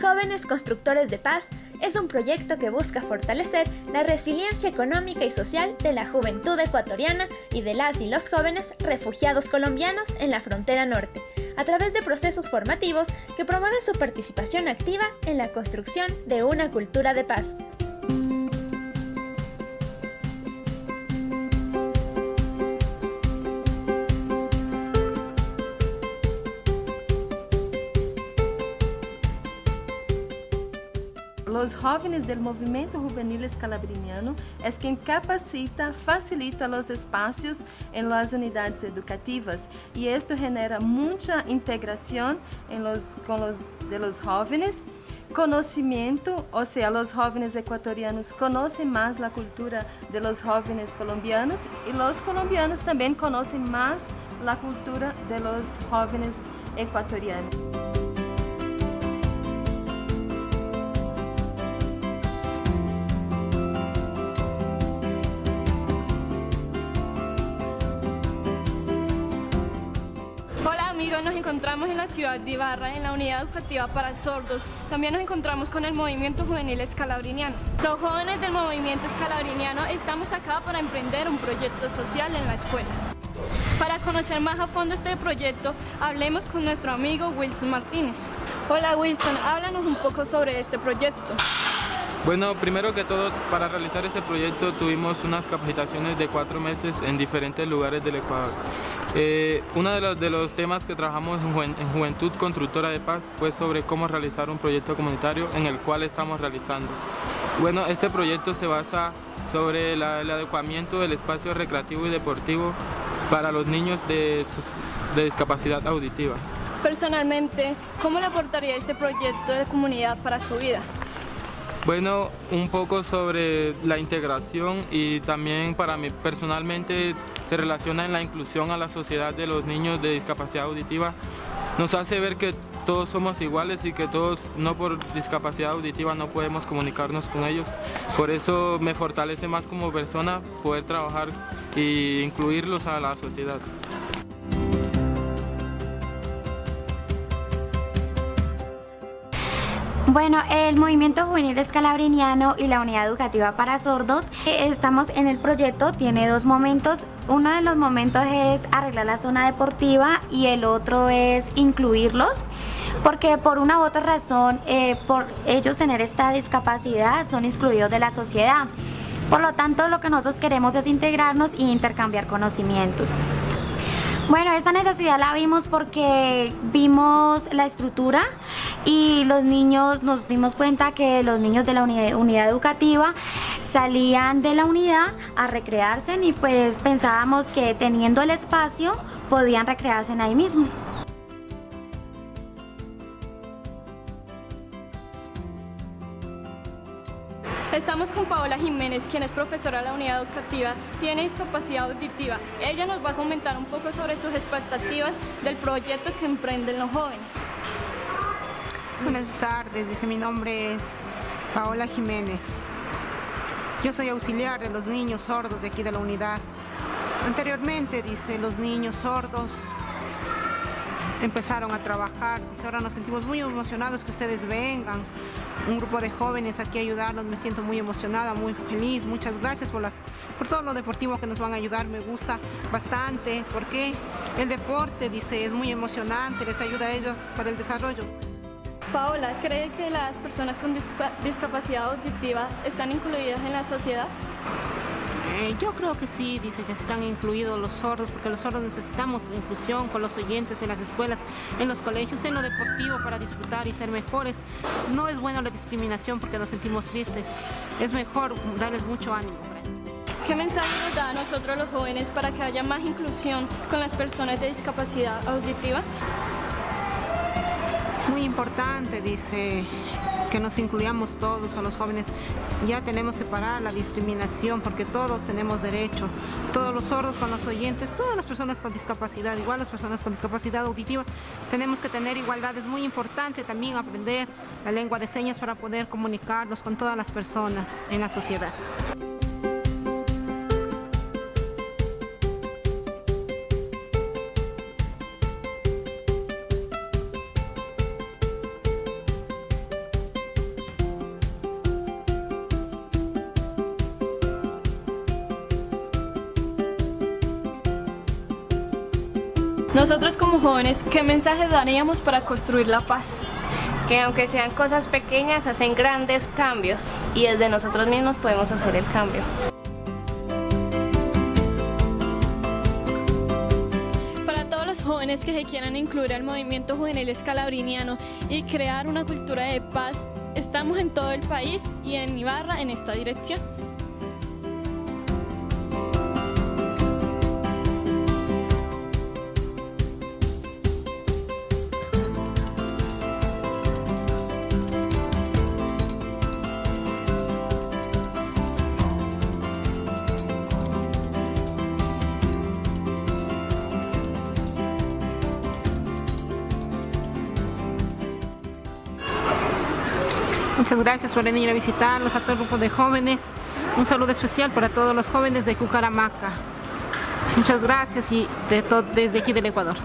Jóvenes Constructores de Paz es un proyecto que busca fortalecer la resiliencia económica y social de la juventud ecuatoriana y de las y los jóvenes refugiados colombianos en la frontera norte, a través de procesos formativos que promueven su participación activa en la construcción de una cultura de paz. Los jóvenes del movimiento juvenil escalabriniano es quien capacita, facilita los espacios en las unidades educativas. Y esto genera mucha integración en los, con los, de los jóvenes. Conocimiento, o sea, los jóvenes ecuatorianos conocen más la cultura de los jóvenes colombianos y los colombianos también conocen más la cultura de los jóvenes ecuatorianos. nos encontramos en la ciudad de Ibarra, en la unidad educativa para sordos. También nos encontramos con el movimiento juvenil escalabriniano. Los jóvenes del movimiento escalabriniano estamos acá para emprender un proyecto social en la escuela. Para conocer más a fondo este proyecto, hablemos con nuestro amigo Wilson Martínez. Hola Wilson, háblanos un poco sobre este proyecto. Bueno, primero que todo, para realizar este proyecto tuvimos unas capacitaciones de cuatro meses en diferentes lugares del Ecuador. Eh, uno de los, temas que trabajamos en, Juventud Constructora de Paz fue sobre cómo realizar un proyecto comunitario en el cual estamos realizando. Bueno, este proyecto se basa sobre el adecuamiento del espacio recreativo y deportivo para los niños de discapacidad auditiva. Personalmente, ¿cómo le aportaría este proyecto de comunidad para su vida? Bueno, un poco sobre la integración y también para mí personalmente se relaciona en la inclusión a la sociedad de los niños de discapacidad auditiva. Nos hace ver que todos somos iguales y que todos, no por discapacidad auditiva, no podemos comunicarnos con ellos. Por eso me fortalece más como persona poder trabajar e incluirlos a la sociedad. Bueno, el Movimiento Juvenil Escalabriniano y la Unidad Educativa para Sordos, eh, estamos en el proyecto, tiene dos momentos. Uno de los momentos es arreglar la zona deportiva y el otro es incluirlos, porque por una u otra razón, eh, por ellos tener esta discapacidad, son excluidos de la sociedad. Por lo tanto, lo que nosotros queremos es integrarnos e intercambiar conocimientos. Bueno, esta necesidad la vimos porque vimos la estructura y los niños, nos dimos cuenta que los niños de la unidad, educativa salían de la unidad a recrearse y pues pensábamos que teniendo el espacio podían recrearse ahí mismo. Estamos con Paola Jiménez, quien es profesora de la unidad educativa, tiene discapacidad auditiva. Ella nos va a comentar un poco sobre sus expectativas del proyecto que emprenden los jóvenes. Buenas tardes, dice mi nombre es Paola Jiménez. Yo soy auxiliar de los niños sordos de aquí de la unidad. Anteriormente, dice, los niños sordos empezaron a trabajar. Dice, ahora nos sentimos muy emocionados que ustedes vengan un grupo de jóvenes aquí a ayudarnos, me siento muy emocionada, muy feliz, muchas gracias por, las, por todo lo deportivo que nos van a ayudar, me gusta bastante, porque el deporte, dice, es muy emocionante, les ayuda a ellos para el desarrollo. Paola, ¿cree que las personas con discapacidad auditiva están incluidas en la sociedad? Eh, yo creo que sí, dice que están incluidos los sordos, porque los sordos necesitamos inclusión con los oyentes en las escuelas, en los colegios, en lo deportivo para disfrutar y ser mejores. No es bueno la discriminación porque nos sentimos tristes. Es mejor darles mucho ánimo. ¿Qué mensaje nos da a nosotros los jóvenes para que haya más inclusión con las personas de discapacidad auditiva? Muy importante, dice, que nos incluyamos todos a los jóvenes. Ya tenemos que parar la discriminación porque todos tenemos derecho. Todos los sordos con los oyentes, todas las personas con discapacidad, igual las personas con discapacidad auditiva, tenemos que tener igualdad. Es muy importante también aprender la lengua de señas para poder comunicarnos con todas las personas en la sociedad. Nosotros como jóvenes, ¿qué mensaje daríamos para construir la paz? Que aunque sean cosas pequeñas, hacen grandes cambios y desde nosotros mismos podemos hacer el cambio. Para todos los jóvenes que se quieran incluir al movimiento juvenil escalabriniano y crear una cultura de paz, estamos en todo el país y en Ibarra en esta dirección. Muchas gracias por venir a visitarnos a todo el grupo de jóvenes. Un saludo especial para todos los jóvenes de Cucaramaca. Muchas gracias y de desde aquí del Ecuador.